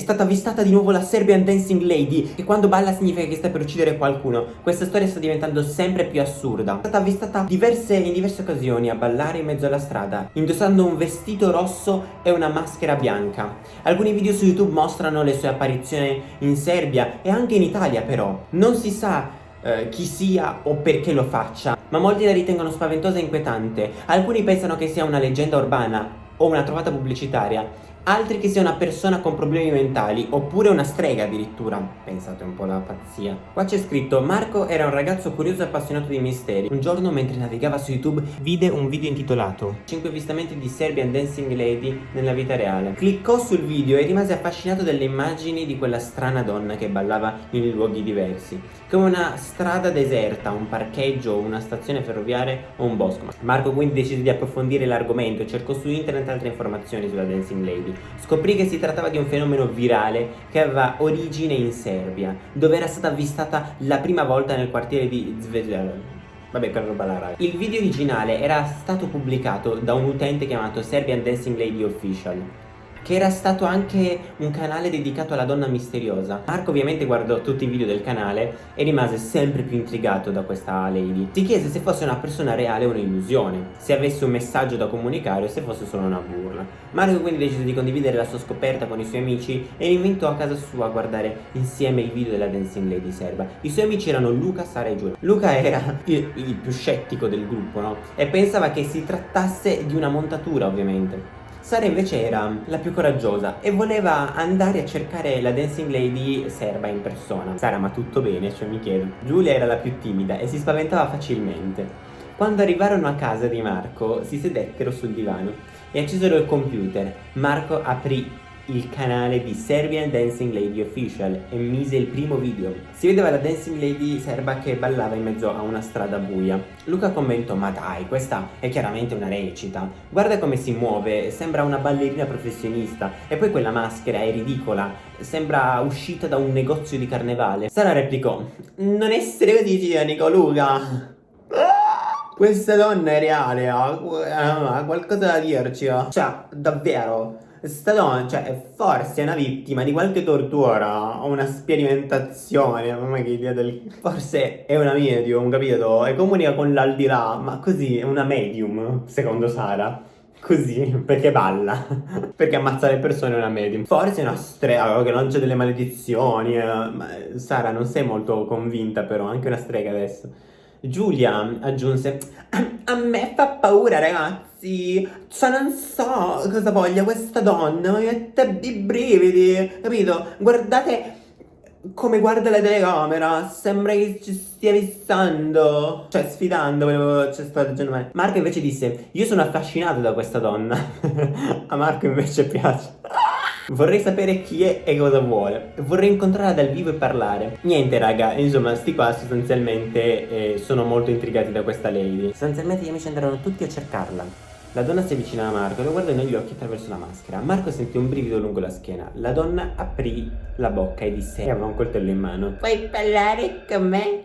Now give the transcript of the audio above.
stata avvistata di nuovo la Serbian Dancing Lady Che quando balla significa che sta per uccidere qualcuno. Questa storia sta diventando sempre più assurda. È stata avvistata diverse, in diverse occasioni a ballare in mezzo alla strada Indossando un vestito rosso e una maschera bianca. Alcuni video su YouTube mostrano le sue apparizioni in Serbia e anche in Italia però. Non si sa eh, chi sia o perché lo faccia ma molti la ritengono spaventosa e inquietante. Alcuni pensano che sia una leggenda urbana o una trovata pubblicitaria altri che sia una persona con problemi mentali oppure una strega addirittura. Pensate un po' alla pazzia. Qua c'è scritto Marco era un ragazzo curioso e appassionato di misteri. Un giorno mentre navigava su YouTube vide un video intitolato 5 avvistamenti di Serbian Dancing Lady nella vita reale. Cliccò sul video e rimase affascinato dalle immagini di quella strana donna che ballava in luoghi diversi. Come una strada deserta, un parcheggio, una stazione ferroviaria o un bosco. Marco quindi decise di approfondire l'argomento e cercò su internet altre informazioni sulla Dancing Lady scoprì che si trattava di un fenomeno virale che aveva origine in Serbia, dove era stata avvistata la prima volta nel quartiere di Zvezda. Vabbè, per roba la Il video originale era stato pubblicato da un utente chiamato Serbian Dancing Lady Official che era stato anche un canale dedicato alla donna misteriosa. Marco ovviamente guardò tutti i video del canale e rimase sempre più intrigato da questa lady. Si chiese se fosse una persona reale o un'illusione, se avesse un messaggio da comunicare o se fosse solo una burla. Marco quindi decise di condividere la sua scoperta con i suoi amici e li invitò a casa sua a guardare insieme i video della Dancing Lady serba. I suoi amici erano Luca, Sara e Giulia. Luca era il, il più scettico del gruppo, no? E pensava che si trattasse di una montatura ovviamente. Sara invece era la più coraggiosa e voleva andare a cercare la dancing lady serba in persona. Sara, ma tutto bene? Cioè mi chiedo. Giulia era la più timida e si spaventava facilmente. Quando arrivarono a casa di Marco, si sedettero sul divano e accesero il computer. Marco aprì il canale di Serbian Dancing Lady Official e mise il primo video. Si vedeva la Dancing Lady serba che ballava in mezzo a una strada buia. Luca commentò, ma dai, questa è chiaramente una recita. Guarda come si muove, sembra una ballerina professionista. E poi quella maschera è ridicola, sembra uscita da un negozio di carnevale. Sara replicò, non essere così cinico, Luca. Questa donna è reale, ha qualcosa da dirci. Cioè, davvero. Stallone, cioè, forse è una vittima di qualche tortura o una sperimentazione, mamma che idea del... Forse è una medium, capito? E comunica con l'aldilà, ma così è una medium, secondo Sara. Così, perché balla, perché ammazza le persone è una medium. Forse è una strega che lancia delle maledizioni, eh. ma Sara non sei molto convinta però, anche una strega adesso. Giulia aggiunse, a me fa paura ragazzi cioè non so cosa voglia questa donna, mi mette i brividi, capito? Guardate come guarda la telecamera, sembra che ci stia fissando, cioè sfidando, cioè sto leggendo. Marco invece disse, io sono affascinato da questa donna, a Marco invece piace. Vorrei sapere chi è e cosa vuole. Vorrei incontrarla dal vivo e parlare. Niente raga, insomma, sti qua sostanzialmente eh, sono molto intrigati da questa lady. Sostanzialmente gli amici andarono tutti a cercarla. La donna si avvicina a Marco e lo guarda negli occhi attraverso la maschera. Marco sentì un brivido lungo la schiena. La donna aprì la bocca e disse e aveva un coltello in mano. Puoi parlare con me?